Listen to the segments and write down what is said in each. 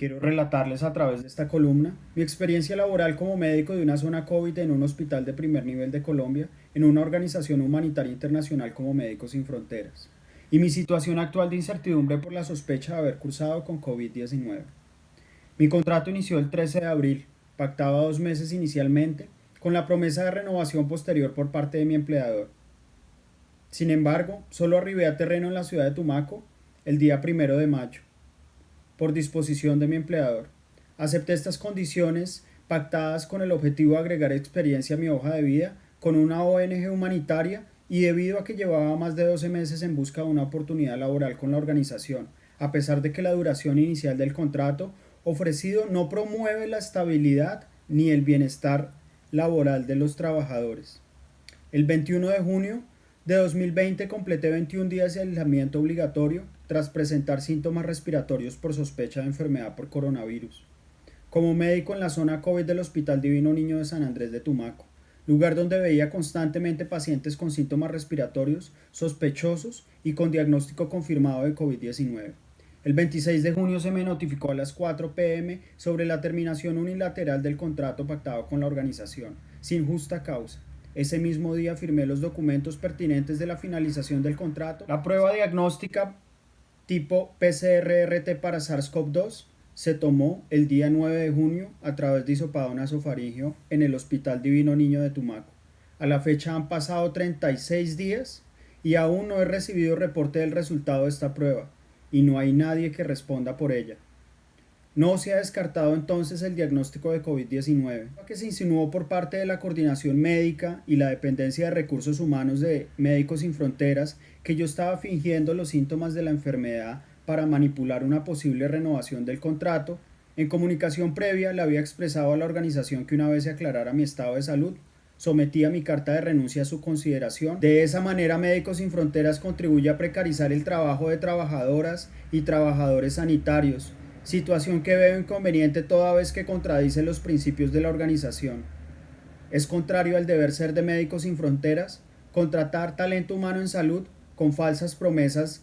Quiero relatarles a través de esta columna mi experiencia laboral como médico de una zona COVID en un hospital de primer nivel de Colombia, en una organización humanitaria internacional como Médicos Sin Fronteras, y mi situación actual de incertidumbre por la sospecha de haber cursado con COVID-19. Mi contrato inició el 13 de abril, pactaba dos meses inicialmente, con la promesa de renovación posterior por parte de mi empleador. Sin embargo, solo arribé a terreno en la ciudad de Tumaco el día primero de mayo por disposición de mi empleador. Acepté estas condiciones pactadas con el objetivo de agregar experiencia a mi hoja de vida con una ONG humanitaria y debido a que llevaba más de 12 meses en busca de una oportunidad laboral con la organización, a pesar de que la duración inicial del contrato ofrecido no promueve la estabilidad ni el bienestar laboral de los trabajadores. El 21 de junio de 2020 completé 21 días de aislamiento obligatorio tras presentar síntomas respiratorios por sospecha de enfermedad por coronavirus. Como médico en la zona COVID del Hospital Divino Niño de San Andrés de Tumaco, lugar donde veía constantemente pacientes con síntomas respiratorios sospechosos y con diagnóstico confirmado de COVID-19. El 26 de junio se me notificó a las 4 pm sobre la terminación unilateral del contrato pactado con la organización, sin justa causa. Ese mismo día firmé los documentos pertinentes de la finalización del contrato, la prueba diagnóstica tipo PCR-RT para SARS-CoV-2 se tomó el día 9 de junio a través de hisopado nasofaringeo en el Hospital Divino Niño de Tumaco. A la fecha han pasado 36 días y aún no he recibido reporte del resultado de esta prueba y no hay nadie que responda por ella. No se ha descartado entonces el diagnóstico de COVID-19, que se insinuó por parte de la coordinación médica y la dependencia de recursos humanos de Médicos Sin Fronteras que yo estaba fingiendo los síntomas de la enfermedad para manipular una posible renovación del contrato. En comunicación previa le había expresado a la organización que una vez se aclarara mi estado de salud, sometía mi carta de renuncia a su consideración. De esa manera Médicos Sin Fronteras contribuye a precarizar el trabajo de trabajadoras y trabajadores sanitarios, situación que veo inconveniente toda vez que contradice los principios de la organización. Es contrario al deber ser de Médicos Sin Fronteras contratar talento humano en salud con falsas promesas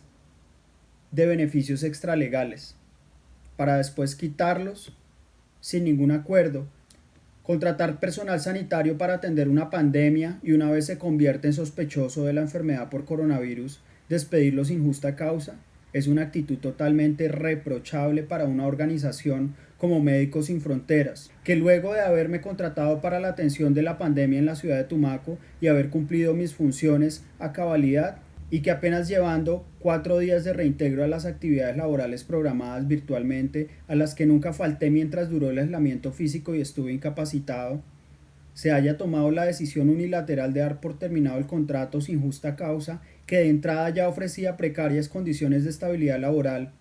de beneficios extralegales, para después quitarlos sin ningún acuerdo, contratar personal sanitario para atender una pandemia y una vez se convierte en sospechoso de la enfermedad por coronavirus, despedirlo sin justa causa, es una actitud totalmente reprochable para una organización como Médicos Sin Fronteras, que luego de haberme contratado para la atención de la pandemia en la ciudad de Tumaco y haber cumplido mis funciones a cabalidad, y que apenas llevando cuatro días de reintegro a las actividades laborales programadas virtualmente, a las que nunca falté mientras duró el aislamiento físico y estuve incapacitado, se haya tomado la decisión unilateral de dar por terminado el contrato sin justa causa que de entrada ya ofrecía precarias condiciones de estabilidad laboral